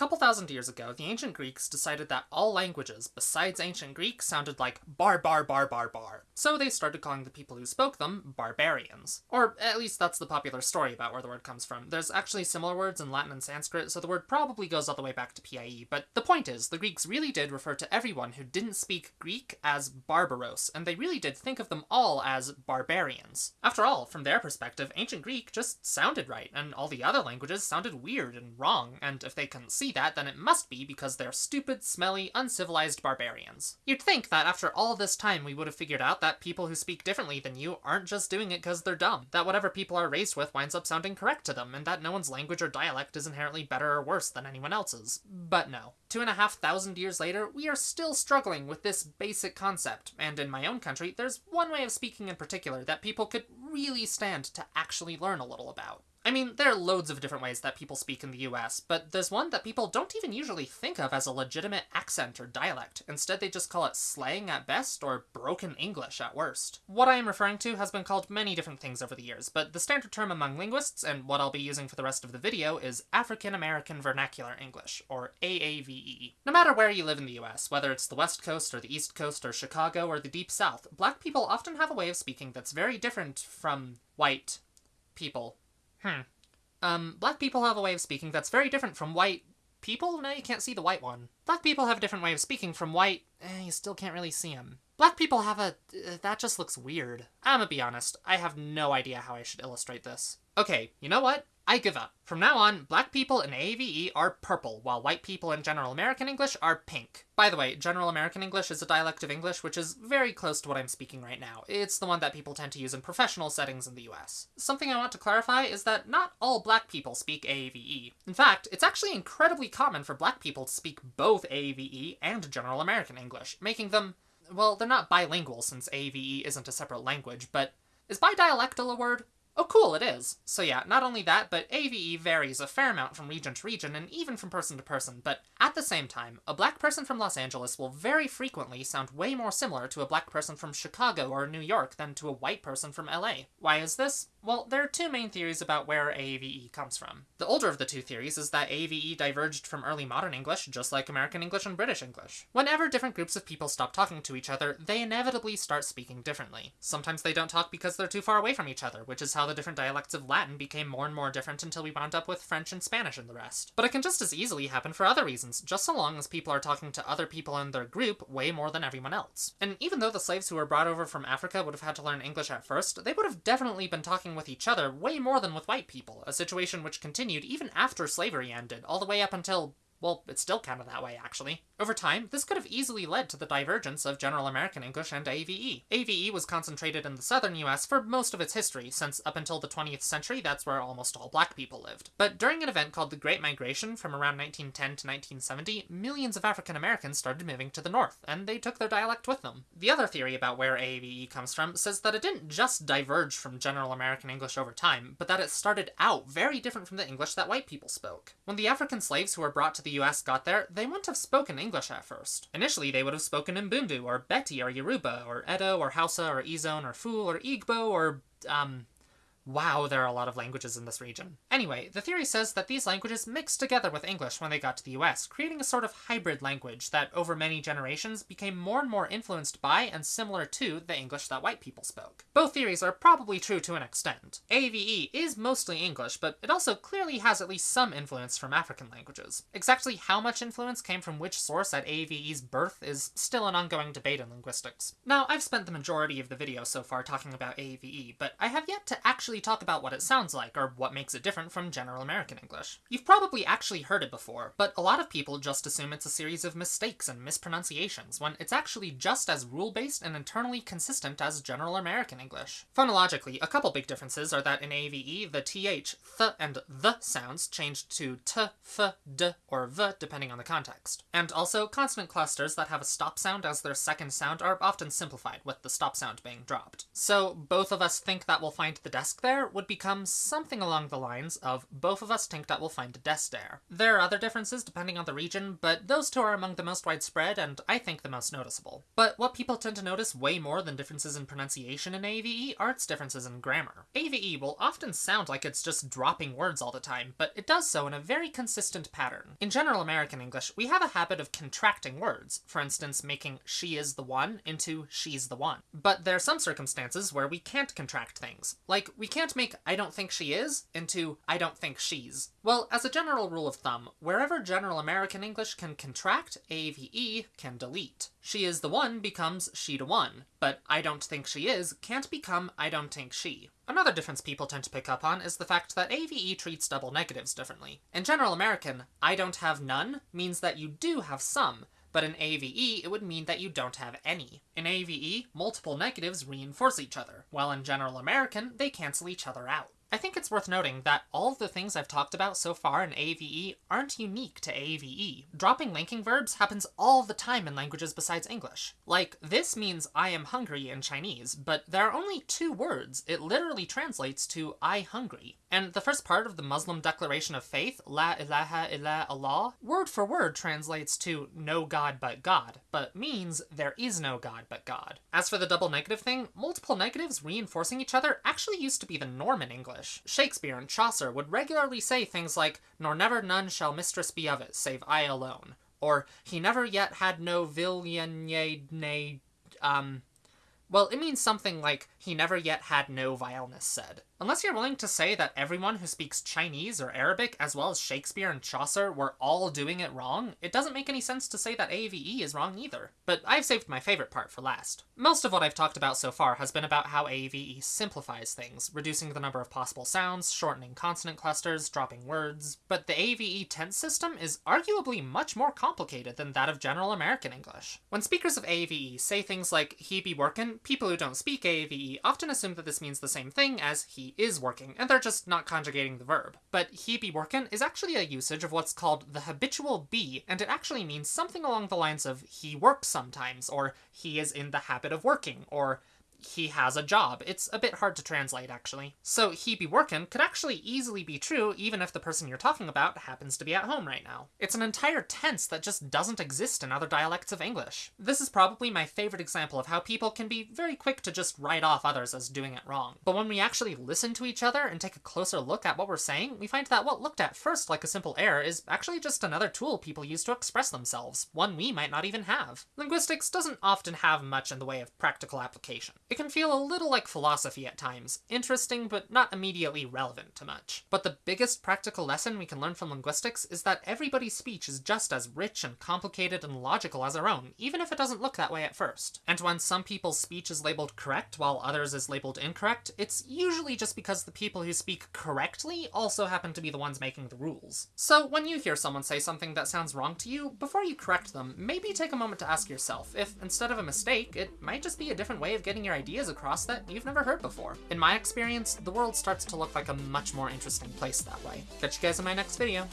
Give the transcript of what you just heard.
couple thousand years ago, the ancient Greeks decided that all languages besides ancient Greek sounded like bar bar bar bar bar. So they started calling the people who spoke them barbarians. Or at least that's the popular story about where the word comes from. There's actually similar words in Latin and Sanskrit, so the word probably goes all the way back to PIE, but the point is, the Greeks really did refer to everyone who didn't speak Greek as barbaros, and they really did think of them all as barbarians. After all, from their perspective, ancient Greek just sounded right, and all the other languages sounded weird and wrong, and if they couldn't see that, then it must be because they're stupid, smelly, uncivilized barbarians. You'd think that after all this time we would have figured out that people who speak differently than you aren't just doing it because they're dumb, that whatever people are raised with winds up sounding correct to them, and that no one's language or dialect is inherently better or worse than anyone else's. But no. Two and a half thousand years later, we are still struggling with this basic concept, and in my own country, there's one way of speaking in particular that people could really stand to actually learn a little about. I mean, there are loads of different ways that people speak in the US, but there's one that people don't even usually think of as a legitimate accent or dialect. Instead, they just call it slang at best or broken English at worst. What I am referring to has been called many different things over the years, but the standard term among linguists, and what I'll be using for the rest of the video, is African American Vernacular English, or AAVE. No matter where you live in the US, whether it's the West Coast or the East Coast or Chicago or the Deep South, black people often have a way of speaking that's very different from white people. Hmm. Um, black people have a way of speaking that's very different from white people? No, you can't see the white one. Black people have a different way of speaking from white... Eh, you still can't really see them. Black people have a... Uh, that just looks weird. I'm gonna be honest, I have no idea how I should illustrate this. Okay, you know what? I give up. From now on, black people in AAVE are purple, while white people in General American English are pink. By the way, General American English is a dialect of English which is very close to what I'm speaking right now. It's the one that people tend to use in professional settings in the US. Something I want to clarify is that not all black people speak AAVE. In fact, it's actually incredibly common for black people to speak both AAVE and General American English, making them, well, they're not bilingual since AAVE isn't a separate language, but is bidialectal a word? Oh cool, it is. So yeah, not only that, but AAVE varies a fair amount from region to region and even from person to person, but at the same time, a black person from Los Angeles will very frequently sound way more similar to a black person from Chicago or New York than to a white person from LA. Why is this? Well, there are two main theories about where AAVE comes from. The older of the two theories is that AAVE diverged from early modern English, just like American English and British English. Whenever different groups of people stop talking to each other, they inevitably start speaking differently. Sometimes they don't talk because they're too far away from each other, which is how the different dialects of Latin became more and more different until we wound up with French and Spanish and the rest. But it can just as easily happen for other reasons, just so long as people are talking to other people in their group way more than everyone else. And even though the slaves who were brought over from Africa would have had to learn English at first, they would have definitely been talking with each other way more than with white people, a situation which continued even after slavery ended, all the way up until well, it's still kind of that way, actually. Over time, this could have easily led to the divergence of General American English and AAVE. AAVE was concentrated in the southern US for most of its history, since up until the 20th century, that's where almost all black people lived. But during an event called the Great Migration from around 1910 to 1970, millions of African Americans started moving to the north, and they took their dialect with them. The other theory about where AAVE comes from says that it didn't just diverge from General American English over time, but that it started out very different from the English that white people spoke. When the African slaves who were brought to the the US got there, they wouldn't have spoken English at first. Initially, they would have spoken Mbundu, or Beti, or Yoruba, or Edo, or Hausa, or Izon, or Ful, or Igbo, or, um, Wow, there are a lot of languages in this region. Anyway, the theory says that these languages mixed together with English when they got to the US, creating a sort of hybrid language that, over many generations, became more and more influenced by and similar to the English that white people spoke. Both theories are probably true to an extent. AAVE is mostly English, but it also clearly has at least some influence from African languages. Exactly how much influence came from which source at AAVE's birth is still an ongoing debate in linguistics. Now, I've spent the majority of the video so far talking about AAVE, but I have yet to actually talk about what it sounds like, or what makes it different from General American English. You've probably actually heard it before, but a lot of people just assume it's a series of mistakes and mispronunciations, when it's actually just as rule-based and internally consistent as General American English. Phonologically, a couple big differences are that in AAVE, the th, th, and the sounds changed to t, f, d, or v, depending on the context. And also, consonant clusters that have a stop sound as their second sound are often simplified, with the stop sound being dropped. So, both of us think that we'll find the desk there would become something along the lines of both of us think that we'll find a desk there. There are other differences depending on the region, but those two are among the most widespread and I think the most noticeable. But what people tend to notice way more than differences in pronunciation in AAVE are its differences in grammar. AAVE will often sound like it's just dropping words all the time, but it does so in a very consistent pattern. In general American English, we have a habit of contracting words, for instance making she is the one into she's the one. But there are some circumstances where we can't contract things. Like, we can't make I don't think she is into I don't think she's. Well, as a general rule of thumb, wherever General American English can contract, AAVE can delete. She is the one becomes she to one, but I don't think she is can't become I don't think she. Another difference people tend to pick up on is the fact that AAVE treats double negatives differently. In General American, I don't have none means that you do have some, but in AAVE, it would mean that you don't have any. In AAVE, multiple negatives reinforce each other, while in General American, they cancel each other out. I think it's worth noting that all of the things I've talked about so far in AAVE aren't unique to AAVE. Dropping linking verbs happens all the time in languages besides English. Like, this means I am hungry in Chinese, but there are only two words. It literally translates to I hungry. And the first part of the Muslim Declaration of Faith, La ilaha illa Allah, word for word translates to no God but God, but means there is no God but God. As for the double negative thing, multiple negatives reinforcing each other actually used to be the norm in English. Shakespeare and Chaucer would regularly say things like, nor never none shall mistress be of it, save I alone. Or, he never yet had no villain nay, um, well, it means something like, he never yet had no vileness said. Unless you're willing to say that everyone who speaks Chinese or Arabic, as well as Shakespeare and Chaucer, were all doing it wrong, it doesn't make any sense to say that AAVE is wrong either. But I've saved my favorite part for last. Most of what I've talked about so far has been about how AAVE simplifies things, reducing the number of possible sounds, shortening consonant clusters, dropping words, but the AAVE tense system is arguably much more complicated than that of General American English. When speakers of AAVE say things like he be workin', people who don't speak AAVE often assume that this means the same thing as he is working, and they're just not conjugating the verb. But he be workin' is actually a usage of what's called the habitual be, and it actually means something along the lines of he works sometimes, or he is in the habit of working, or he has a job. It's a bit hard to translate, actually. So he be workin' could actually easily be true even if the person you're talking about happens to be at home right now. It's an entire tense that just doesn't exist in other dialects of English. This is probably my favorite example of how people can be very quick to just write off others as doing it wrong. But when we actually listen to each other and take a closer look at what we're saying, we find that what looked at first like a simple error is actually just another tool people use to express themselves, one we might not even have. Linguistics doesn't often have much in the way of practical application. It can feel a little like philosophy at times, interesting but not immediately relevant to much. But the biggest practical lesson we can learn from linguistics is that everybody's speech is just as rich and complicated and logical as our own, even if it doesn't look that way at first. And when some people's speech is labeled correct while others is labeled incorrect, it's usually just because the people who speak correctly also happen to be the ones making the rules. So when you hear someone say something that sounds wrong to you, before you correct them, maybe take a moment to ask yourself if, instead of a mistake, it might just be a different way of getting your ideas across that you've never heard before. In my experience, the world starts to look like a much more interesting place that way. Catch you guys in my next video.